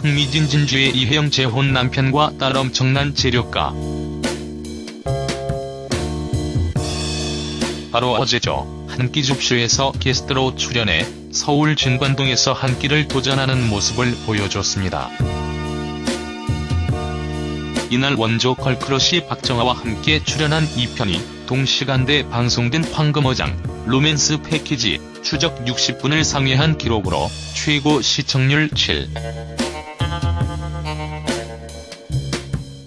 흥미진 진주의 이혜영 재혼 남편과 딸 엄청난 재력가. 바로 어제죠. 한 끼 줍쇼에서 게스트로 출연해 서울 진관동에서 한 끼를 도전하는 모습을 보여줬습니다. 이날 원조 girl crush 박정아와 함께 출연한 이 편이 동시간대 방송된 황금어장, 로맨스 패키지, 추적 60분을 상회한 기록으로 최고 시청률 7.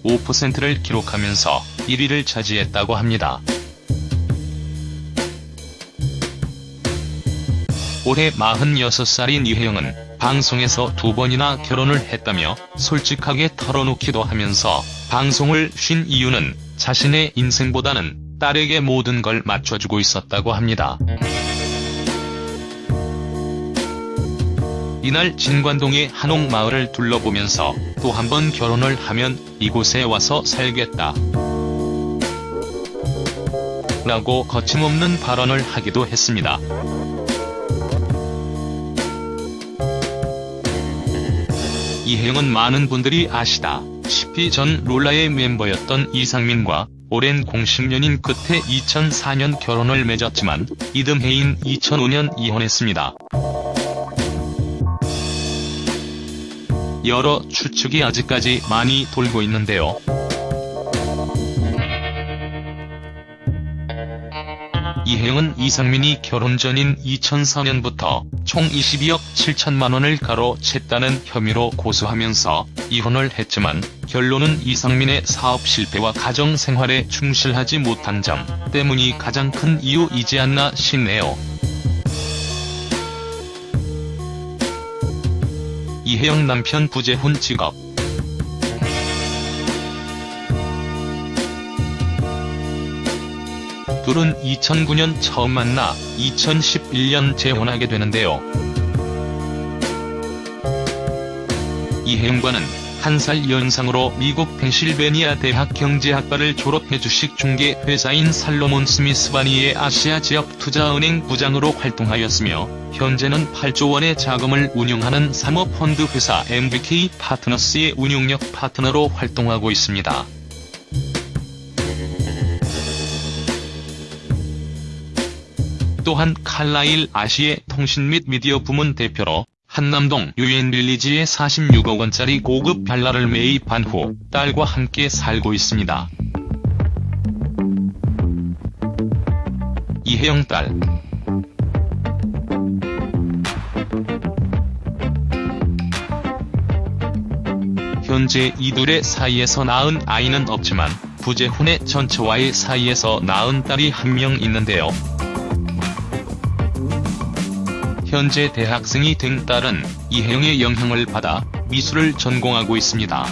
5%를 기록하면서 1위를 차지했다고 합니다. 올해 46살인 이혜영은 방송에서 두 번이나 결혼을 했다며 솔직하게 털어놓기도 하면서 방송을 쉰 이유는 자신의 인생보다는 딸에게 모든 걸 맞춰주고 있었다고 합니다. 이날 진관동의 한옥마을을 둘러보면서 또 한 번 결혼을 하면 이곳에 와서 살겠다. 라고 거침없는 발언을 하기도 했습니다. 이혜영은 많은 분들이 아시다시피 전 롤라의 멤버였던 이상민과 오랜 공식연인 끝에 2004년 결혼을 맺었지만 이듬해인 2005년 이혼했습니다. 여러 추측이 아직까지 많이 돌고 있는데요. 이혜영은 이상민이 결혼 전인 2004년부터 총 22억 7천만원을 가로챘다는 혐의로 고소하면서 이혼을 했지만 결론은 이상민의 사업 실패와 가정 생활에 충실하지 못한 점 때문이 가장 큰 이유이지 않나 싶네요. 이혜영 남편 부재훈 직업 둘은 2009년 처음 만나 2011년 재혼하게 되는데요. 이혜영과는 한살 연상으로 미국 펜실베니아 대학 경제학과를 졸업해 주식 중개 회사인 살로몬 스미스 바니의 아시아 지역 투자은행 부장으로 활동하였으며 현재는 8조 원의 자금을 운용하는 사모펀드 회사 MBK 파트너스의 운용력 파트너로 활동하고 있습니다. 또한 칼라일 아시의 통신 및 미디어 부문 대표로 한남동 유엔빌리지에 46억원짜리 고급 별라를 매입한 후 딸과 함께 살고 있습니다. 이혜영 딸 현재 이둘의 사이에서 낳은 아이는 없지만 부재훈의 전처와의 사이에서 낳은 딸이 한 명 있는데요. 현재 대학생이 된 딸은 이혜영의 영향을 받아 미술을 전공하고 있습니다.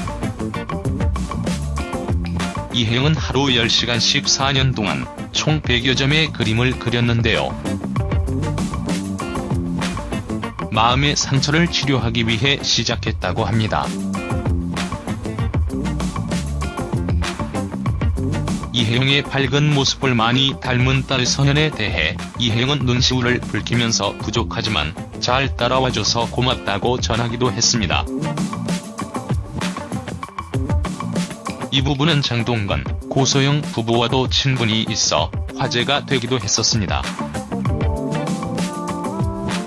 이혜영은 하루 10시간씩 4년 동안 총 100여 점의 그림을 그렸는데요. 마음의 상처를 치료하기 위해 시작했다고 합니다. 이혜영의 밝은 모습을 많이 닮은 딸 서현에 대해 이혜영은 눈시울을 붉히면서 부족하지만 잘 따라와줘서 고맙다고 전하기도 했습니다. 이 부분은 장동건, 고소영 부부와도 친분이 있어 화제가 되기도 했었습니다.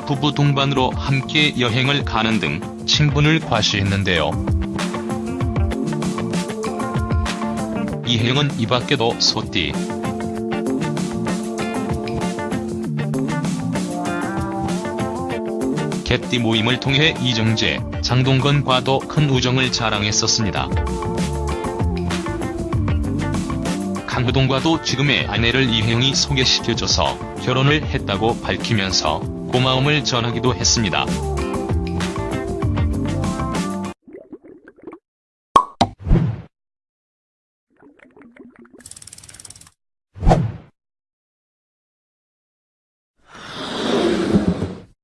부부 동반으로 함께 여행을 가는 등 친분을 과시했는데요. 이혜영은 이 밖에도 소띠, 개띠 모임을 통해 이정재, 장동건과도 큰 우정을 자랑했었습니다. 강호동과도 지금의 아내를 이혜영이 소개시켜줘서 결혼을 했다고 밝히면서 고마움을 전하기도 했습니다.